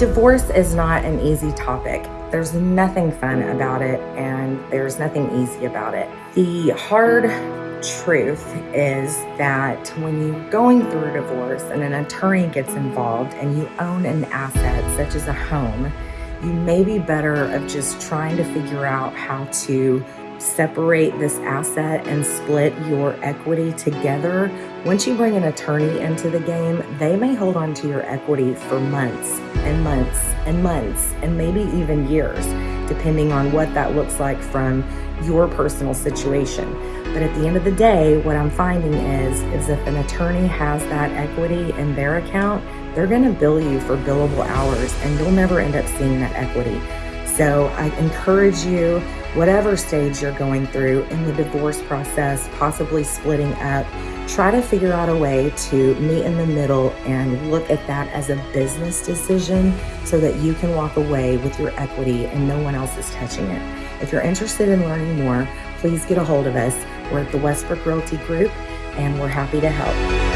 Divorce is not an easy topic. There's nothing fun about it, and there's nothing easy about it. The hard truth is that when you're going through a divorce and an attorney gets involved and you own an asset such as a home, you may be better of just trying to figure out how to separate this asset and split your equity together. Once you bring an attorney into the game, they may hold on to your equity for months and months and months and maybe even years, depending on what that looks like from your personal situation. But at the end of the day, what I'm finding is, is if an attorney has that equity in their account, they're gonna bill you for billable hours and you'll never end up seeing that equity. So I encourage you, whatever stage you're going through in the divorce process, possibly splitting up, try to figure out a way to meet in the middle and look at that as a business decision so that you can walk away with your equity and no one else is touching it. If you're interested in learning more, please get a hold of us. We're at the Westbrook Realty Group and we're happy to help.